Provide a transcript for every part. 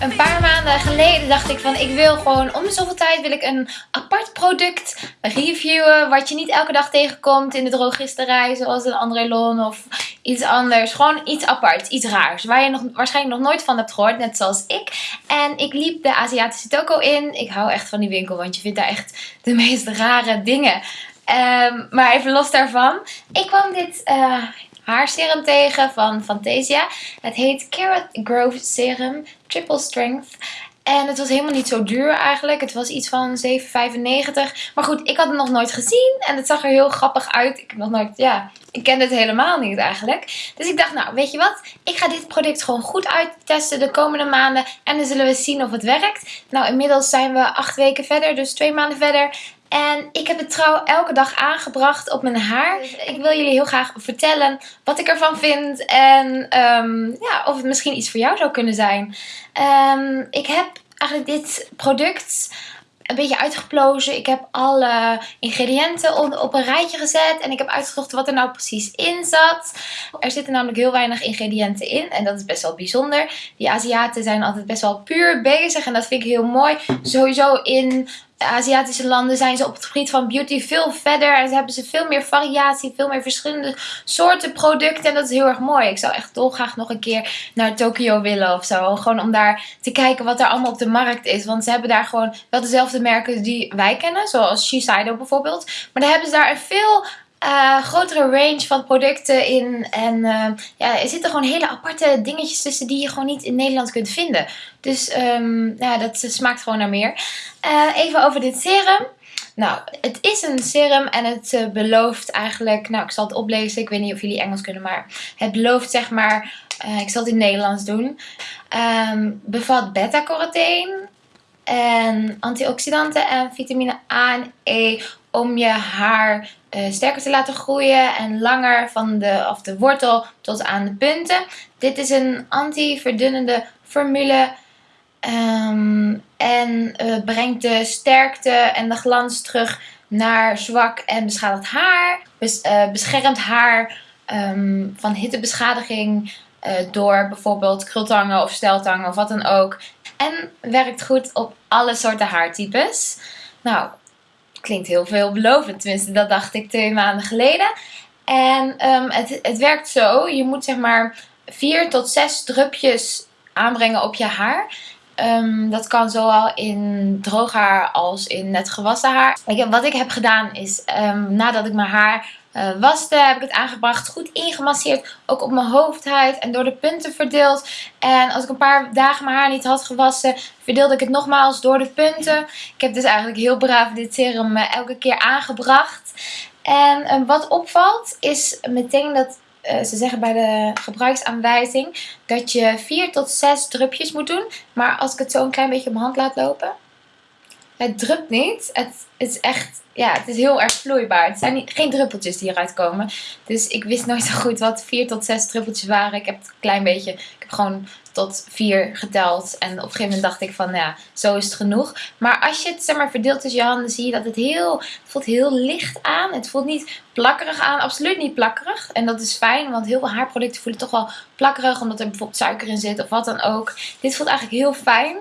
Een paar maanden geleden dacht ik van ik wil gewoon om de zoveel tijd wil ik een apart product reviewen. Wat je niet elke dag tegenkomt in de drogisterij zoals een André Lon of iets anders. Gewoon iets apart, iets raars. Waar je nog, waarschijnlijk nog nooit van hebt gehoord, net zoals ik. En ik liep de Aziatische toko in. Ik hou echt van die winkel, want je vindt daar echt de meest rare dingen. Um, maar even los daarvan. Ik kwam dit uh, haarserum tegen van Fantasia. Het heet Carrot Growth Serum Triple Strength. En het was helemaal niet zo duur eigenlijk. Het was iets van 7,95. Maar goed, ik had het nog nooit gezien. En het zag er heel grappig uit. Ik heb nog nooit, ja, ik kende het helemaal niet eigenlijk. Dus ik dacht, nou, weet je wat? Ik ga dit product gewoon goed uittesten de komende maanden. En dan zullen we zien of het werkt. Nou, inmiddels zijn we acht weken verder. Dus twee maanden verder. En ik heb het trouw elke dag aangebracht op mijn haar. Dus ik wil jullie heel graag vertellen wat ik ervan vind. En um, ja, of het misschien iets voor jou zou kunnen zijn. Um, ik heb eigenlijk dit product een beetje uitgeplozen. Ik heb alle ingrediënten op een rijtje gezet. En ik heb uitgezocht wat er nou precies in zat. Er zitten namelijk heel weinig ingrediënten in. En dat is best wel bijzonder. Die Aziaten zijn altijd best wel puur bezig. En dat vind ik heel mooi. Sowieso in Aziatische landen zijn ze op het gebied van beauty veel verder. En ze hebben ze veel meer variatie, veel meer verschillende soorten producten. En dat is heel erg mooi. Ik zou echt dolgraag nog een keer naar Tokio willen of zo. Gewoon om daar te kijken wat er allemaal op de markt is. Want ze hebben daar gewoon wel dezelfde merken die wij kennen. Zoals Shiseido bijvoorbeeld. Maar dan hebben ze daar een veel uh, grotere range van producten in. En uh, ja, er zitten gewoon hele aparte dingetjes tussen die je gewoon niet in Nederland kunt vinden. Dus um, ja, dat smaakt gewoon naar meer. Uh, even over dit serum. Nou, het is een serum en het belooft eigenlijk... Nou, ik zal het oplezen. Ik weet niet of jullie Engels kunnen, maar het belooft zeg maar... ik zal het in Nederlands doen. Um, bevat beta-carotene en antioxidanten en vitamine A en E om je haar uh, sterker te laten groeien en langer van de, of de wortel tot aan de punten. Dit is een anti-verdunnende formule um, en uh, brengt de sterkte en de glans terug naar zwak en beschadigd haar. Uh, beschermt haar um, van hittebeschadiging door bijvoorbeeld krultangen of steltangen of wat dan ook. En werkt goed op alle soorten haartypes. Nou, klinkt heel veelbelovend. Tenminste, dat dacht ik twee maanden geleden. En um, het, het werkt zo. Je moet zeg maar vier tot zes drupjes aanbrengen op je haar. Um, dat kan zowel in droog haar als in net gewassen haar. Ik, wat ik heb gedaan is, um, nadat ik mijn haar uh, waste, heb ik het aangebracht, goed ingemasseerd, ook op mijn hoofdhuid en door de punten verdeeld. En als ik een paar dagen mijn haar niet had gewassen, verdeelde ik het nogmaals door de punten. Ik heb dus eigenlijk heel braaf dit serum uh, elke keer aangebracht. En uh, wat opvalt is meteen dat ze zeggen bij de gebruiksaanwijzing dat je 4 tot 6 drupjes moet doen. Maar als ik het zo een klein beetje op mijn hand laat lopen, het drupt niet. Het, is echt, ja, het is heel erg vloeibaar. Het zijn geen druppeltjes die eruit komen. Dus ik wist nooit zo goed wat vier tot zes druppeltjes waren. Ik heb het een klein beetje, ik heb gewoon tot vier geteld. En op een gegeven moment dacht ik van, ja, zo is het genoeg. Maar als je het zeg maar verdeelt tussen je handen, zie je dat het heel, het voelt heel licht aan. Het voelt niet plakkerig aan, absoluut niet plakkerig. En dat is fijn, want heel veel haarproducten voelen toch wel plakkerig, omdat er bijvoorbeeld suiker in zit of wat dan ook. Dit voelt eigenlijk heel fijn.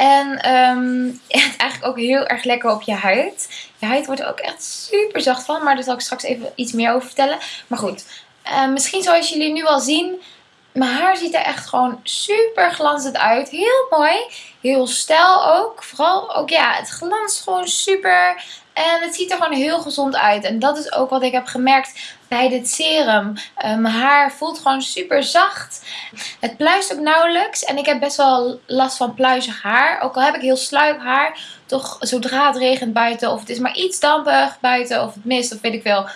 En um, het eigenlijk ook heel erg lekker op je huid. Je huid wordt er ook echt super zacht van. Maar daar zal ik straks even iets meer over vertellen. Maar goed, uh, misschien zoals jullie nu al zien. Mijn haar ziet er echt gewoon super glanzend uit. Heel mooi. Heel stijl ook. Vooral ook ja, het glanst gewoon super. En het ziet er gewoon heel gezond uit. En dat is ook wat ik heb gemerkt bij dit serum. Mijn haar voelt gewoon super zacht. Het pluist ook nauwelijks. En ik heb best wel last van pluizig haar. Ook al heb ik heel sluip haar. Toch zodra het regent buiten. Of het is maar iets dampig buiten. Of het mist. Of weet ik veel.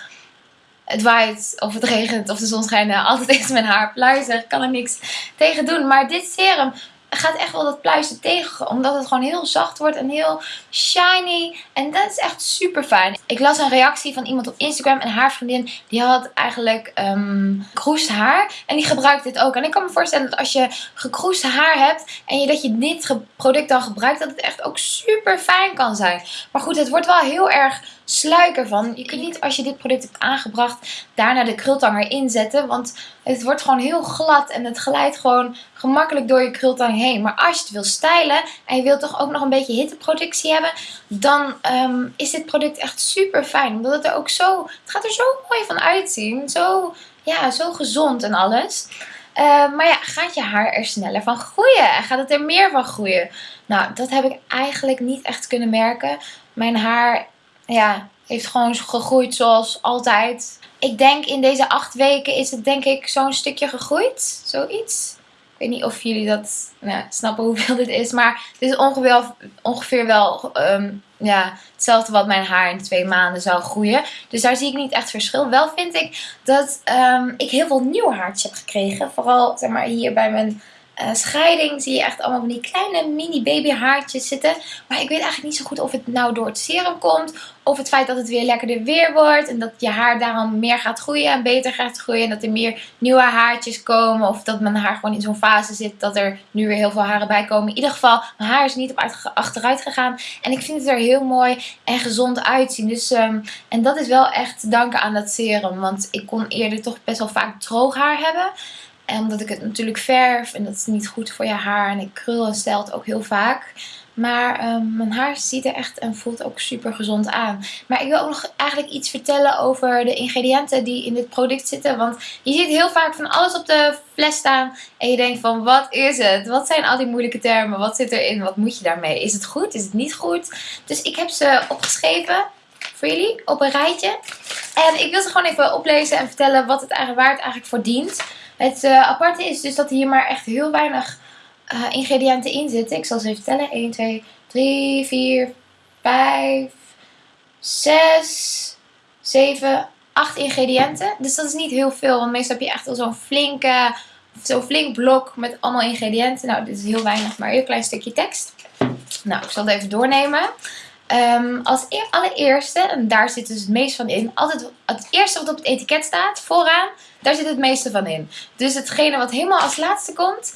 Het waait. Of het regent. Of de zon schijnt. Altijd is mijn haar pluizig. Kan er niks tegen doen. Maar dit serum gaat echt wel dat pluizen tegen. Omdat het gewoon heel zacht wordt en heel shiny. En dat is echt super fijn. Ik las een reactie van iemand op Instagram. En haar vriendin die had eigenlijk um, haar. En die gebruikt dit ook. En ik kan me voorstellen dat als je gekroesd haar hebt. En je, dat je dit product dan gebruikt. Dat het echt ook super fijn kan zijn. Maar goed, het wordt wel heel erg sluik ervan. Je kunt niet als je dit product hebt aangebracht daarna de krultang erin zetten. Want het wordt gewoon heel glad en het glijdt gewoon gemakkelijk door je krultang heen. Maar als je het wil stylen en je wilt toch ook nog een beetje hitteproductie hebben. Dan ehm, is dit product echt super fijn. Omdat het er ook zo, het gaat er zo mooi van uitzien. Zo, ja, zo gezond en alles. Uh, maar ja, gaat je haar er sneller van groeien? Gaat het er meer van groeien? Nou, dat heb ik eigenlijk niet echt kunnen merken. Mijn haar ja, heeft gewoon gegroeid zoals altijd. Ik denk in deze acht weken is het denk ik zo'n stukje gegroeid. Zoiets. Ik weet niet of jullie dat nou, snappen hoeveel dit is. Maar het is ongeveer, ongeveer wel um, ja, hetzelfde wat mijn haar in twee maanden zou groeien. Dus daar zie ik niet echt verschil. Wel vind ik dat um, ik heel veel nieuwe haartjes heb gekregen. Vooral zeg maar, hier bij mijn uh, scheiding zie je echt allemaal van die kleine mini baby haartjes zitten. Maar ik weet eigenlijk niet zo goed of het nou door het serum komt. Of het feit dat het weer lekkerder weer wordt. En dat je haar daarom meer gaat groeien en beter gaat groeien. En dat er meer nieuwe haartjes komen. Of dat mijn haar gewoon in zo'n fase zit dat er nu weer heel veel haren bij komen. In ieder geval, mijn haar is niet op achteruit gegaan. En ik vind het er heel mooi en gezond uitzien. Dus, um, en dat is wel echt danken aan dat serum. Want ik kon eerder toch best wel vaak droog haar hebben. En omdat ik het natuurlijk verf en dat is niet goed voor je haar. En ik krul en stelt ook heel vaak. Maar um, mijn haar ziet er echt en voelt ook super gezond aan. Maar ik wil ook nog eigenlijk iets vertellen over de ingrediënten die in dit product zitten. Want je ziet heel vaak van alles op de fles staan. En je denkt van wat is het? Wat zijn al die moeilijke termen? Wat zit erin? Wat moet je daarmee? Is het goed? Is het niet goed? Dus ik heb ze opgeschreven voor jullie op een rijtje. En ik wil ze gewoon even oplezen en vertellen wat het eigenlijk, waar het eigenlijk voor dient. Het uh, aparte is dus dat hier maar echt heel weinig uh, ingrediënten in zitten. Ik zal ze even tellen. 1, 2, 3, 4, 5, 6, 7, 8 ingrediënten. Dus dat is niet heel veel. Want meestal heb je echt al zo'n flinke, zo'n flink blok met allemaal ingrediënten. Nou, dit is heel weinig, maar een heel klein stukje tekst. Nou, ik zal het even doornemen. Um, als e allereerste, en daar zit dus het meest van in, altijd het eerste wat op het etiket staat, vooraan, daar zit het meeste van in. Dus hetgene wat helemaal als laatste komt,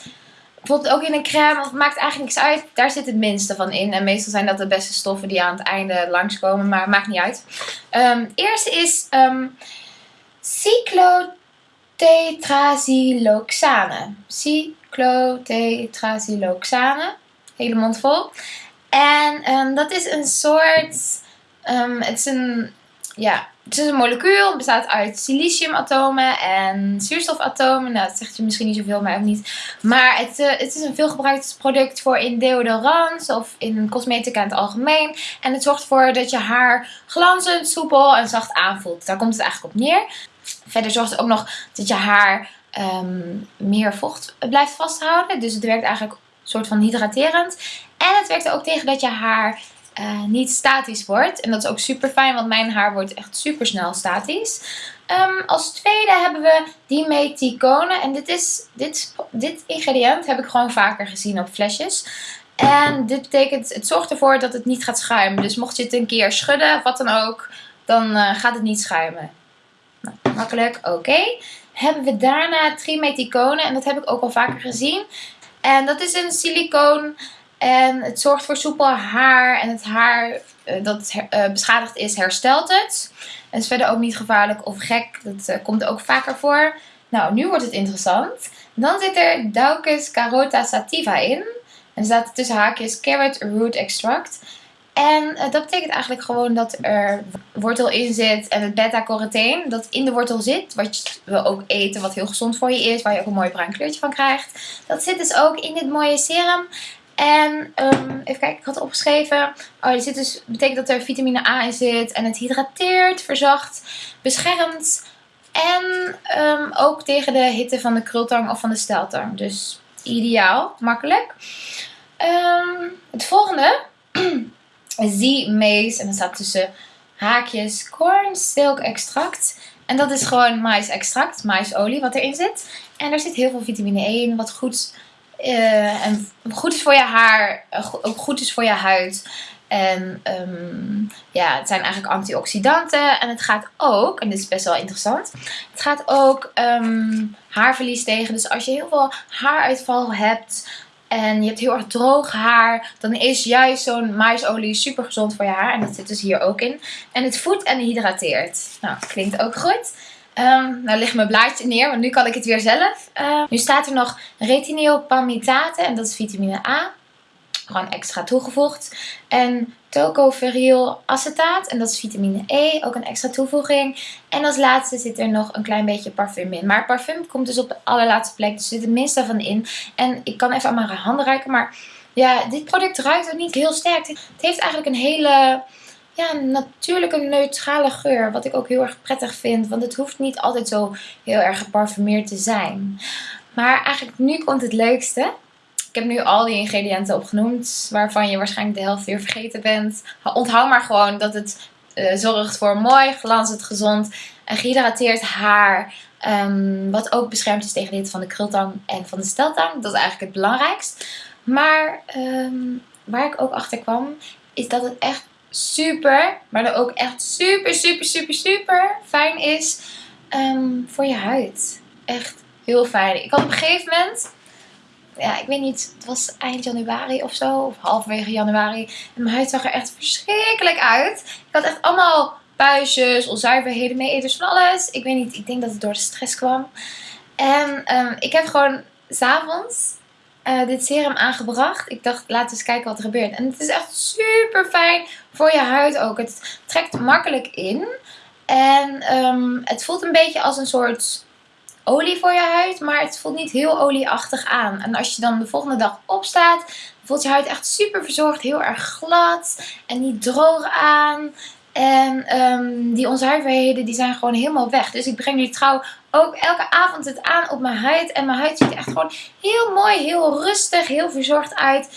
bijvoorbeeld ook in een crème, het maakt eigenlijk niks uit, daar zit het minste van in. En meestal zijn dat de beste stoffen die aan het einde langskomen, maar maakt niet uit. Um, eerste is um, cyclotetraziloxane. Cyclotetraziloxane. Hele mond vol. En um, dat is een soort, um, het is een, ja, het is een molecuul. Het bestaat uit siliciumatomen en zuurstofatomen. Nou, dat zegt je misschien niet zoveel, maar ook niet. Maar het, uh, het is een veelgebruikt product voor in deodorants of in cosmetica in het algemeen. En het zorgt ervoor dat je haar glanzend, soepel en zacht aanvoelt. Daar komt het eigenlijk op neer. Verder zorgt het ook nog dat je haar um, meer vocht blijft vasthouden. Dus het werkt eigenlijk soort van hydraterend. En het werkt er ook tegen dat je haar uh, niet statisch wordt. En dat is ook super fijn, want mijn haar wordt echt super snel statisch. Um, als tweede hebben we dimeticone. En dit, is, dit, dit ingrediënt heb ik gewoon vaker gezien op flesjes. En dit betekent, het zorgt ervoor dat het niet gaat schuimen. Dus mocht je het een keer schudden, of wat dan ook, dan uh, gaat het niet schuimen. Nou, makkelijk, oké. Hebben we daarna trimeticone. En dat heb ik ook al vaker gezien. En dat is een silicoon en het zorgt voor soepel haar. En het haar uh, dat uh, beschadigd is, herstelt het. En is verder ook niet gevaarlijk of gek. Dat uh, komt ook vaker voor. Nou, nu wordt het interessant. Dan zit er Daucus carota sativa in. En er staat tussen haakjes carrot root extract. En dat betekent eigenlijk gewoon dat er wortel in zit en het beta-carotene dat in de wortel zit. Wat we ook eten, wat heel gezond voor je is, waar je ook een mooi bruin kleurtje van krijgt. Dat zit dus ook in dit mooie serum. En um, even kijken, ik had opgeschreven. Oh, er zit dus, betekent dat er vitamine A in zit. En het hydrateert, verzacht, beschermt. En um, ook tegen de hitte van de krultang of van de steltang. Dus ideaal, makkelijk. Um, het volgende. Z-maze. En dan staat tussen haakjes corn silk extract. En dat is gewoon maïsextract, maïsolie wat erin zit. En er zit heel veel vitamine E in, wat goed uh, en goed is voor je haar, eh, ook goed is voor je huid. En um, ja, het zijn eigenlijk antioxidanten. En het gaat ook, en dit is best wel interessant, het gaat ook um, haarverlies tegen. Dus als je heel veel haaruitval hebt, en je hebt heel erg droog haar, dan is juist zo'n maisolie super gezond voor je haar. En dat zit dus hier ook in. En het voedt en hydrateert. Nou, klinkt ook goed. Um, nou ligt mijn blaadje neer, want nu kan ik het weer zelf. Uh, nu staat er nog retinol palmitate en dat is vitamine A. Gewoon extra toegevoegd. En tocopherol acetaat en dat is vitamine E, ook een extra toevoeging. En als laatste zit er nog een klein beetje parfum in. Maar parfum komt dus op de allerlaatste plek, dus zit het minste van in. En ik kan even aan mijn handen ruiken, maar ja, dit product ruikt ook niet heel sterk. Het heeft eigenlijk een hele ja, natuurlijke neutrale geur. Wat ik ook heel erg prettig vind. Want het hoeft niet altijd zo heel erg geparfumeerd te zijn. Maar eigenlijk nu komt het leukste. Ik heb nu al die ingrediënten opgenoemd. Waarvan je waarschijnlijk de helft weer vergeten bent. Onthoud maar gewoon dat het uh, zorgt voor mooi, glanzend, gezond en gehydrateerd haar. Um, wat ook beschermd is tegen hitte van de krultang en van de steltang. Dat is eigenlijk het belangrijkst. Maar um, waar ik ook achter kwam, is dat het echt super, maar dan ook echt super, super, super, super fijn is um, voor je huid. Echt heel fijn. Ik had op een gegeven moment, ja, ik weet niet, het was eind januari of zo, of halverwege januari. En mijn huid zag er echt verschrikkelijk uit. Ik had echt allemaal puistjes, onzuiverheden, mee van alles. Ik weet niet, ik denk dat het door de stress kwam. En um, ik heb gewoon s'avonds uh, dit serum aangebracht. Ik dacht, laten we eens kijken wat er gebeurt. En het is echt super fijn voor je huid ook. Het trekt makkelijk in. En um, het voelt een beetje als een soort olie voor je huid. Maar het voelt niet heel olieachtig aan. En als je dan de volgende dag opstaat, voelt je huid echt super verzorgd. Heel erg glad en niet droog aan. En um, die onzuiverheden die zijn gewoon helemaal weg. Dus ik breng die trouw ook elke avond het aan op mijn huid. En mijn huid ziet er echt gewoon heel mooi, heel rustig, heel verzorgd uit.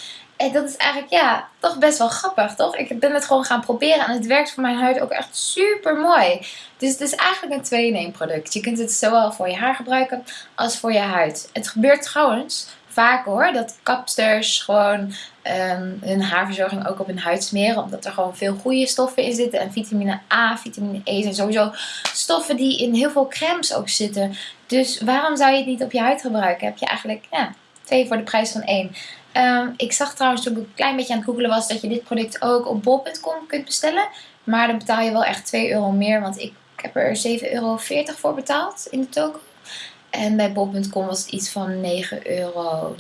En dat is eigenlijk, ja, toch best wel grappig, toch? Ik ben het gewoon gaan proberen en het werkt voor mijn huid ook echt super mooi. Dus het is eigenlijk een 2 in 1 product. Je kunt het zowel voor je haar gebruiken als voor je huid. Het gebeurt trouwens vaak hoor, dat kapsters gewoon um, hun haarverzorging ook op hun huid smeren. Omdat er gewoon veel goede stoffen in zitten. En vitamine A, vitamine E zijn sowieso stoffen die in heel veel crèmes ook zitten. Dus waarom zou je het niet op je huid gebruiken? Heb je eigenlijk ja, twee voor de prijs van één. Um, ik zag trouwens toen ik een klein beetje aan het googelen was dat je dit product ook op bol.com kunt bestellen. Maar dan betaal je wel echt 2 euro meer. Want ik heb er 7,40 euro voor betaald in de toko. En bij bol.com was het iets van 9,95 euro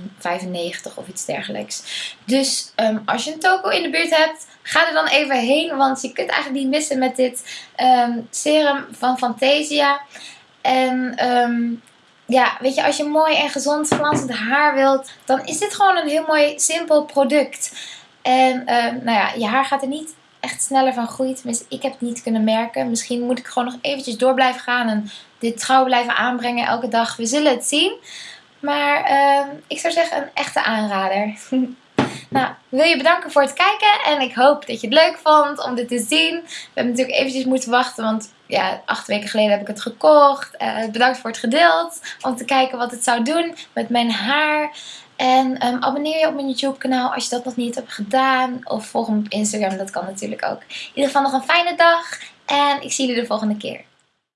of iets dergelijks. Dus um, als je een toko in de buurt hebt, ga er dan even heen. Want je kunt eigenlijk niet missen met dit um, serum van Fantasia. En ja, weet je, als je mooi en gezond glanzend haar wilt, dan is dit gewoon een heel mooi simpel product. En nou ja, je haar gaat er niet echt sneller van groeit. Tenminste, ik heb het niet kunnen merken. Misschien moet ik gewoon nog eventjes door blijven gaan en dit trouw blijven aanbrengen elke dag. We zullen het zien. Maar uh, ik zou zeggen een echte aanrader. nou, wil je bedanken voor het kijken. En ik hoop dat je het leuk vond om dit te zien. We hebben natuurlijk eventjes moeten wachten. Want ja, acht weken geleden heb ik het gekocht. Uh, bedankt voor het gedeeld. Om te kijken wat het zou doen met mijn haar. En um, abonneer je op mijn YouTube kanaal als je dat nog niet hebt gedaan. Of volg me op Instagram, dat kan natuurlijk ook. In ieder geval nog een fijne dag. En ik zie jullie de volgende keer.